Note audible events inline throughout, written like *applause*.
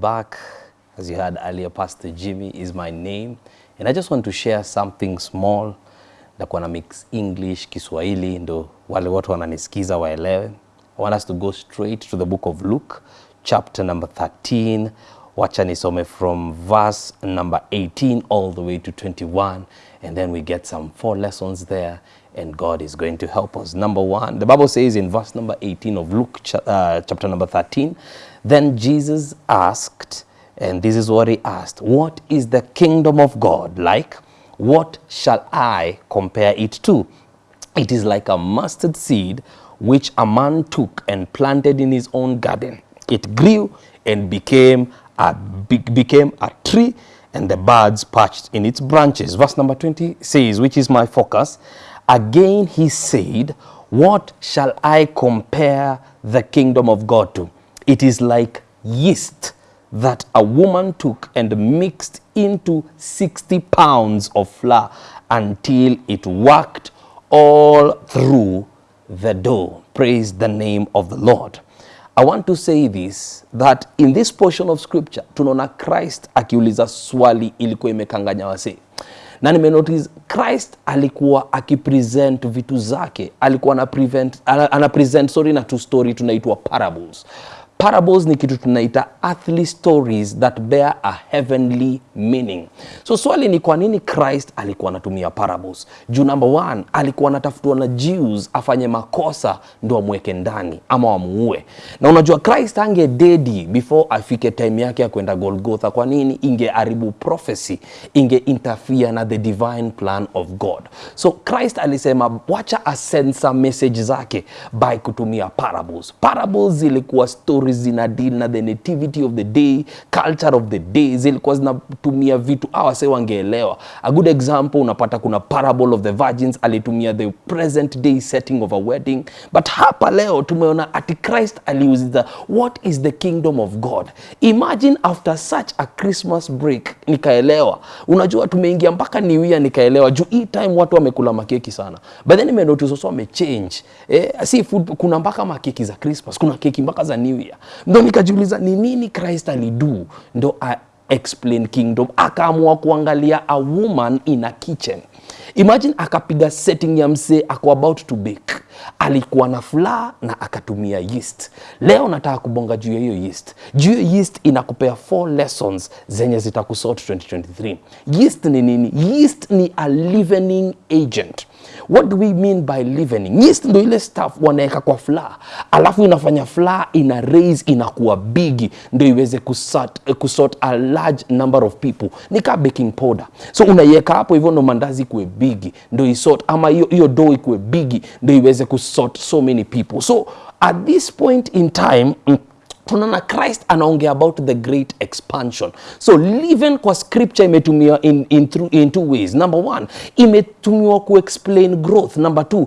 back. As you heard earlier, Pastor Jimmy is my name. And I just want to share something small. Nitakuwa na mix English, Kiswahili, ndo wale watu wananisikiza waelewe. I want us to go straight to the book of Luke, chapter number 13. Wacha nisome from verse number 18 all the way to 21. And then we get some four lessons there. And God is going to help us. Number one, the Bible says in verse number 18 of Luke cha- uh, chapter number 13, then Jesus asked, and this is what he asked, What is the kingdom of God like? What shall I compare it to? It is like a mustard seed which a man took and planted in his own garden. It grew and became big, became a tree, and the birds perched in its branches. Verse number 20 says, which is my focus. Again he said, What shall I compare the kingdom of God to? It is like yeast that a woman took and mixed into 60 pounds of flour until it worked all through the dough. Praise the name of the Lord. I want to say this that in this portion of scripture tunaona Christ akiuliza swali ilikuwa imekanganya wase na nimenotice Christ alikuwa akipresent vitu zake, alikuwa ana prevent, ana, present sorry na two story tunaitwa parables. Parables ni kitu tunaita earthly stories that bear a heavenly meaning. So swali ni kwa nini Christ alikuwa anatumia parables? Juu number one, alikuwa anatafutwa na Jews afanye makosa ndo amweke ndani ama wamuue. Na unajua Christ ange dedi before afike time yake ya kwenda Golgotha. Kwa nini? Ingeharibu prophecy, inge interfere na the divine plan of God. So Christ alisema wacha asensa message zake by kutumia parables. Parables zilikuwa stories zina deal na the nativity of the day, culture of the day, zilikuwa zinatumia vitu awase wangeelewa. A good example unapata kuna parable of the virgins alitumia the present day setting of a wedding, but hapa leo tumeona ati Christ aliuliza what is the kingdom of God. Imagine after such a Christmas break nikaelewa. Unajua tumeingia mpaka Year nikaelewa juu hii time watu wamekula makeki sana. But then nimenotice also wamechange. Eh, si food kuna mpaka makeki za Christmas, kuna keki mpaka za New Year. Ndo nikajiuliza ni nini Christ alidu ndo a explain kingdom. Akaamua kuangalia a woman in a kitchen. Imagine akapiga setting ya msee ako about to bake alikuwa na flour na akatumia yeast. Leo nataka kubonga juu ya hiyo yeast. Juu ya yeast inakupea four lessons zenye zitakusort 2023 yeast ni nini? Yeast ni a leavening agent. What do we mean by leavening yeast ndo ile stuff wanaweka kwa flour alafu inafanya flour ina raise inakuwa bigi ndo iweze kusort, kusort a large number of people. Ni ka baking powder. So unaiweka hapo hivyo ndo mandazi kuwe bigi ndo isort ama hiyo hiyo dough ikuwe bigi ndo iweze kusort so many people. So at this point in time tunaona christ anaongea about the great expansion. So living kwa scripture imetumiwa in, in, through, in two ways. Number one imetumiwa kuexplain growth. Number two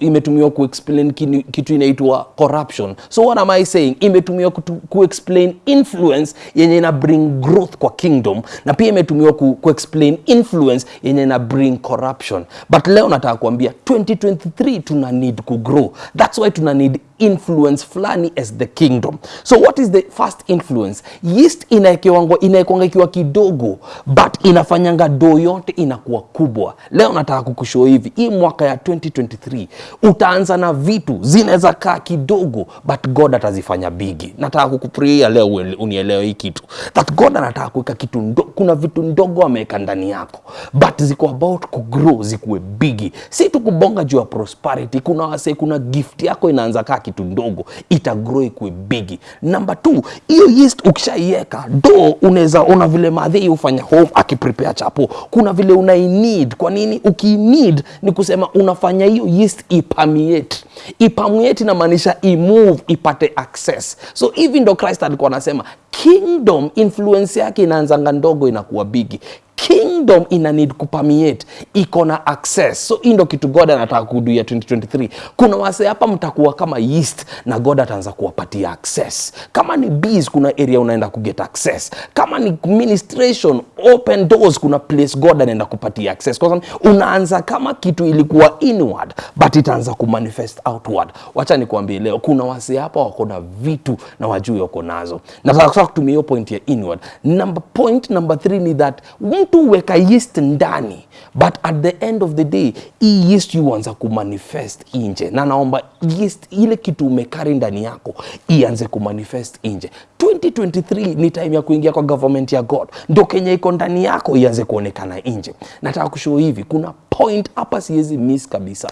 imetumiwa kuexplain kitu inaitwa corruption. So what am i saying? Imetumiwa ku kuexplain influence yenye ina bring growth kwa kingdom na pia imetumiwa ku, kuexplain influence yenye ina bring corruption. But leo nataka kuambia 2023 tuna need kugrow that's why tuna need influence fulani as the kingdom. So what is the first influence? Yeast inaekwanga inaekwanga ikiwa kidogo but inafanyanga doo yote inakuwa kubwa. Leo nataka kukushow hivi hii mwaka ya 2023 utaanza na vitu zinaweza kaa kidogo but god atazifanya bigi. Nataka kukupriia leo unielewe hii kitu. That god anataka kuweka kitu ndo, kuna vitu ndogo ameweka ndani yako but ziko about kugrow zikuwe bigi. Si tu kubonga juu ya prosperity kuna wase kuna gift yako inaanza kaa kitu ndogo itagrow ikue bigi number two hiyo yeast ukishaiweka do unaweza ona vile madhei hufanya home akiprepare chapo. Kuna vile unainid kwa nini? Ukiinid ni kusema unafanya hiyo yeast ipamiate ipamiate inamaanisha imove ipate access. So hivi ndo christ alikuwa anasema kingdom influence yake inaanzanga ndogo inakuwa bigi kingdom ina need kupermeate iko na access. So hii ndo kitu god anataka kuduia 2023 kuna wase hapa mtakuwa kama yeast na god ataanza kuwapatia access. Kama ni bees kuna area unaenda kuget access. Kama ni administration, open doors kuna place god anaenda kupatia access. Kwa sababu unaanza kama kitu ilikuwa inward but itaanza kumanifest outward. Wacha nikuambie leo kuna wase hapa wako na vitu na wajui wako nazo. Nataka kutumia hiyo point ya inward. Number point number 3 ni that mtu weka yeast ndani but at the end of the day hii yeast yuanza kumanifest nje. Na naomba yeast ile kitu umekari ndani yako ianze kumanifest nje. 2023 ni time ya kuingia kwa government ya god. Ndo kenya iko ndani yako ianze kuonekana nje. Nataka kushoo hivi kuna point hapa siwezi miss kabisa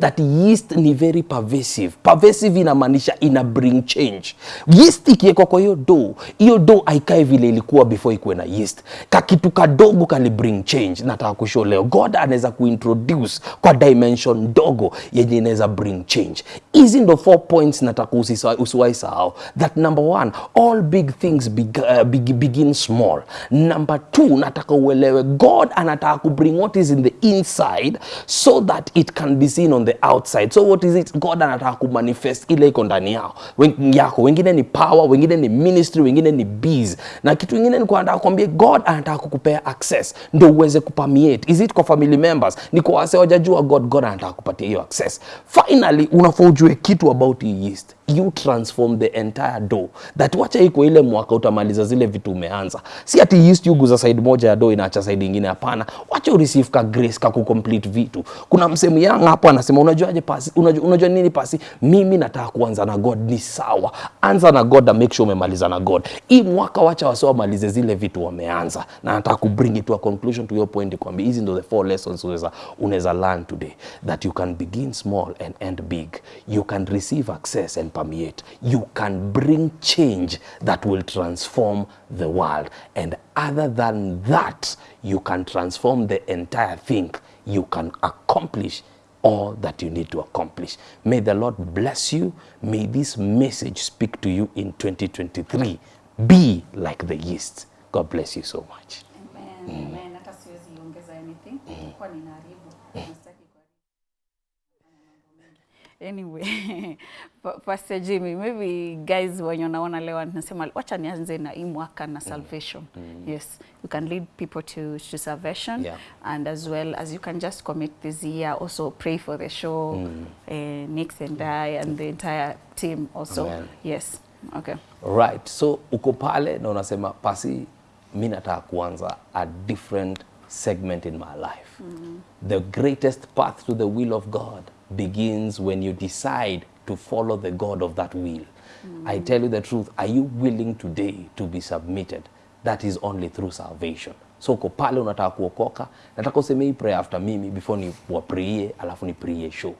that yeast ni very pervasive. Pervasive inamaanisha ina bring change. Yeast ikiwekwa kwa hiyo do hiyo do aikae vile ilikuwa before ikuwe na yeast. Kakitu kadogo kali bring change. Nataka kushow leo god anaweza kuintroduce kwa dimension dogo yenye inaweza bring change. Hizi ndo four points nataka usiwahi sahau. That number one all big things uh, beg, begin small. Number two nataka uelewe god anataka kubring what is in the inside so that it can be seen on the outside. So what is it? God anataka kumanifest ile iko ndani yao. Yako. Wengine ni power wengine ni ministry wengine ni bees. Na kitu kingine ni kuandaa kwambie god anataka kukupea access ndio uweze kupermeate. Is it kwa family members? Ni kwa wase wajajua god god anataka kupatia hiyo access. Finally unafaa ujue kitu about yeast you transform the entire door. that wacha iko ile mwaka utamaliza zile vitu umeanza. Si ati yeast yuguza side moja ya door inaacha side ingine hapana. Wacha ureceive ka grace ka kucomplete vitu. Kuna msemu yang hapo anasema unajuaje pasi? Unajua, unajua nini pasi? Mimi nataka kuanza na god ni sawa. Anza na god na make sure umemaliza na god. Hii mwaka wacha wasio wamalize zile vitu wameanza. Na nataka kubring it to a conclusion to your point kwamba hizi ndo the four lessons unaweza unaweza learn today. That you can begin small and end big. You can receive access and permeate you can bring change that will transform the world and other than that you can transform the entire thing you can accomplish all that you need to accomplish. May the Lord bless you. May this message speak to you in 2023. Be like the yeast. God bless you so much. Amen, amen. Anyway *laughs* Pa- pastor jimmy maybe guys wenye unaona leo nasema wacha nianze na hii mwaka na salvation yes you can lead people to, to salvation Yeah. and as well as you can just commit this year also pray for the show mm. uh, nix and i and the entire team also Amen. yes okay Right. So uko pale na unasema pasi mimi nataka kuanza a different segment in my life. Mm. The greatest path to the will of God begins when you decide to follow the God of that will. I tell you the truth, are you willing today to be submitted? That is only through salvation. So uko pale unataka kuokoka, nataka useme hii prayer after mimi before ni wapriye alafu ni priye show.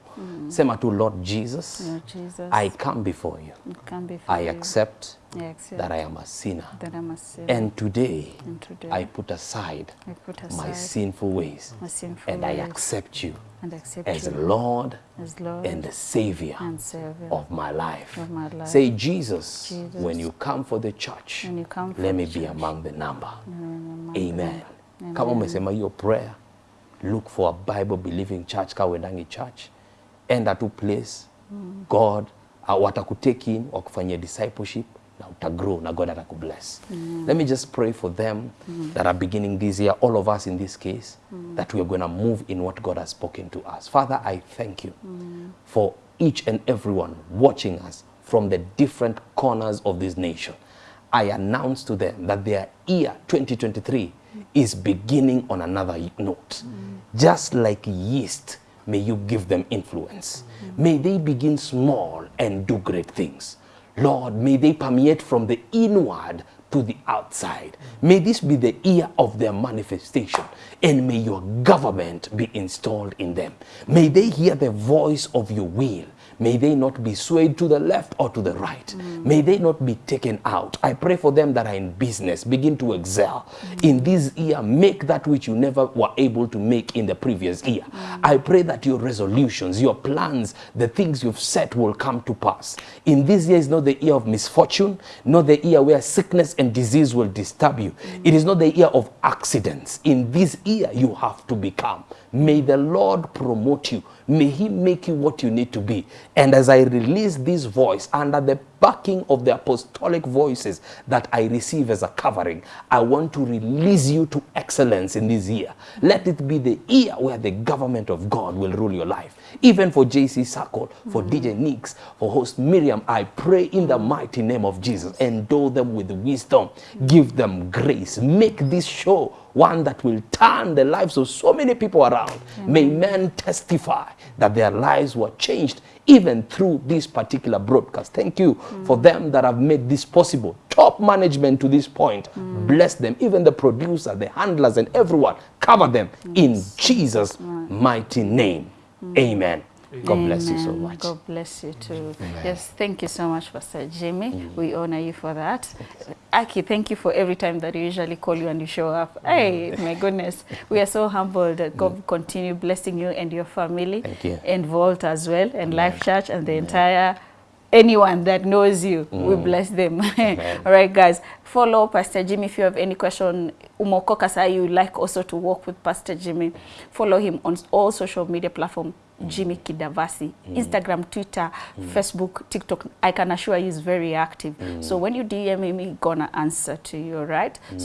Sema tu Lord Jesus, Lord Jesus, I come before you. come before I you. accept I accept that I am a sinner. that I'm a sinner. And today, And today I put aside I put my sinful ways my sinful and I accept you and accept as you Lord as Lord and the Savior and Savior of my life. of my life. Say, Jesus, Jesus, when you come for the church, when you come for let me be among the number. among Amen. Amen. Kama umesema hiyo prayer, look for a Bible believing church ka uendangi church. Enda tu place, God uh, watakutake in wakufanyia discipleship na utagrow na God atakubless. Let me just pray for them that are beginning this year, all of us in this case, that we are going to move in what God has spoken to us. Father, I thank you for each and everyone watching us from the different corners of this nation. I announce to them that their year 2023 is beginning on another note. Just like yeast, may you give them influence. May they begin small and do great things. Lord, may they permeate from the inward to the outside. May this be the year of their manifestation, and may your government be installed in them. May they hear the voice of your will. May they not be swayed to the left or to the right. May they not be taken out. I pray for them that are in business, begin to excel. In this year, make that which you never were able to make in the previous year. I pray that your resolutions, your plans, the things you've set will come to pass. In this year is not the year of misfortune, not the year where sickness and disease will disturb you. It is not the year of accidents. In this year, you have to become. May the Lord promote you. May He make you what you need to be. And as I release this voice under the backing of the apostolic voices that I receive as a covering, I want to release you to excellence in this year. Let it be the year where the government of God will rule your life. Even for JC Circle, for DJ Nix, for host Miriam, I pray in the mighty name of Jesus. Endow them with wisdom, give them grace, make this show one that will turn the lives of so many people around. May men testify that their lives were changed even through this particular broadcast. Thank you mm. for them that have made this possible. Top management to this point, mm. bless them. Even the producer, the handlers, and everyone, cover them in Jesus' mighty name. Amen. God bless you so much. God bless you too. Amen. Yes, thank you so much, Pastor Jimmy. We honor you for that. Aki, thank you for every time that you usually call you and you show up. Hey, my goodness. We are so humbled that God continue blessing you and your family Thank you. and Vault as well and Life Church and the entire anyone that knows you. Mm. We bless them. *laughs* *laughs* All right, guys. Follow Pastor Jimmy if you have any question. Umokoka say you like also to work with Pastor Jimmy. Follow him on all social media platforms. Jimmy Kidavasi, mm. Instagram, Twitter, mm. Facebook, TikTok. I can assure you he's very active. So when you DM him, he's gonna answer to you, right? So